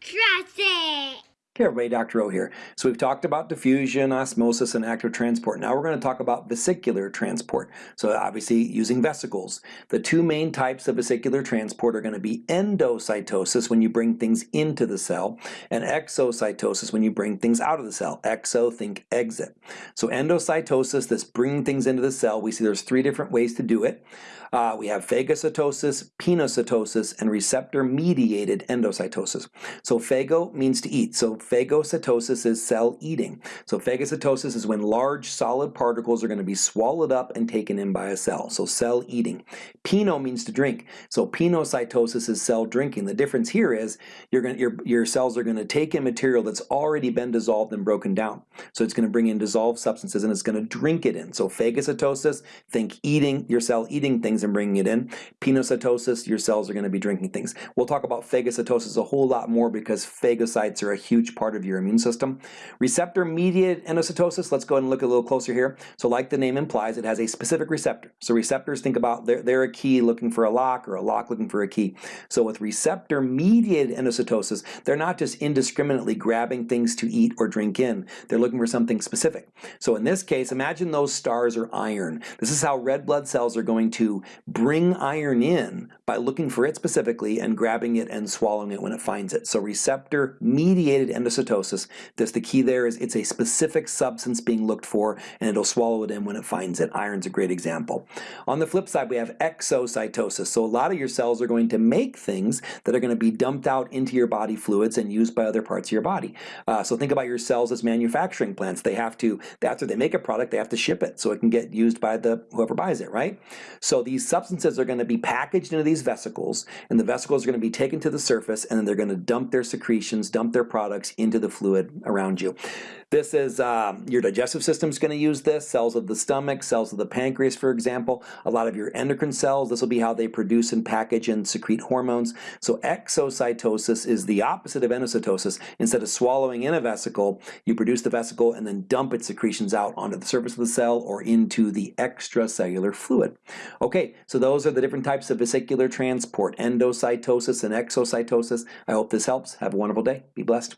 Trust it. Hey everybody, Dr. O here. So we've talked about diffusion, osmosis, and active transport. Now we're going to talk about vesicular transport. So obviously using vesicles. The two main types of vesicular transport are going to be endocytosis when you bring things into the cell and exocytosis when you bring things out of the cell. Exo, think exit. So endocytosis, this bringing things into the cell, we see there's three different ways to do it. Uh, we have phagocytosis, pinocytosis, and receptor-mediated endocytosis. So phago means to eat. So phagocytosis is cell eating. So phagocytosis is when large solid particles are going to be swallowed up and taken in by a cell. So cell eating. Pino means to drink. So pinocytosis is cell drinking. The difference here is to, your, your cells are going to take in material that's already been dissolved and broken down. So it's going to bring in dissolved substances and it's going to drink it in. So phagocytosis, think eating, your cell eating things and bringing it in. Pinocytosis, your cells are going to be drinking things. We'll talk about phagocytosis a whole lot more because phagocytes are a huge part of your immune system. Receptor-mediated endocytosis, let's go ahead and look a little closer here. So like the name implies, it has a specific receptor. So receptors, think about, they're, they're a key looking for a lock or a lock looking for a key. So with receptor-mediated endocytosis, they're not just indiscriminately grabbing things to eat or drink in. They're looking for something specific. So in this case, imagine those stars are iron. This is how red blood cells are going to bring iron in by looking for it specifically and grabbing it and swallowing it when it finds it. So receptor-mediated endocytosis, this, the key there is it's a specific substance being looked for and it'll swallow it in when it finds it. Iron's a great example. On the flip side, we have exocytosis. So a lot of your cells are going to make things that are going to be dumped out into your body fluids and used by other parts of your body. Uh, so think about your cells as manufacturing plants. They have to, after they make a product, they have to ship it so it can get used by the whoever buys it, right? So these substances are going to be packaged into these vesicles, and the vesicles are going to be taken to the surface, and then they're going to dump their secretions, dump their products into the fluid around you. This is, um, your digestive system is going to use this, cells of the stomach, cells of the pancreas, for example, a lot of your endocrine cells, this will be how they produce and package and secrete hormones. So exocytosis is the opposite of endocytosis. Instead of swallowing in a vesicle, you produce the vesicle and then dump its secretions out onto the surface of the cell or into the extracellular fluid. So those are the different types of vesicular transport, endocytosis and exocytosis. I hope this helps. Have a wonderful day. Be blessed.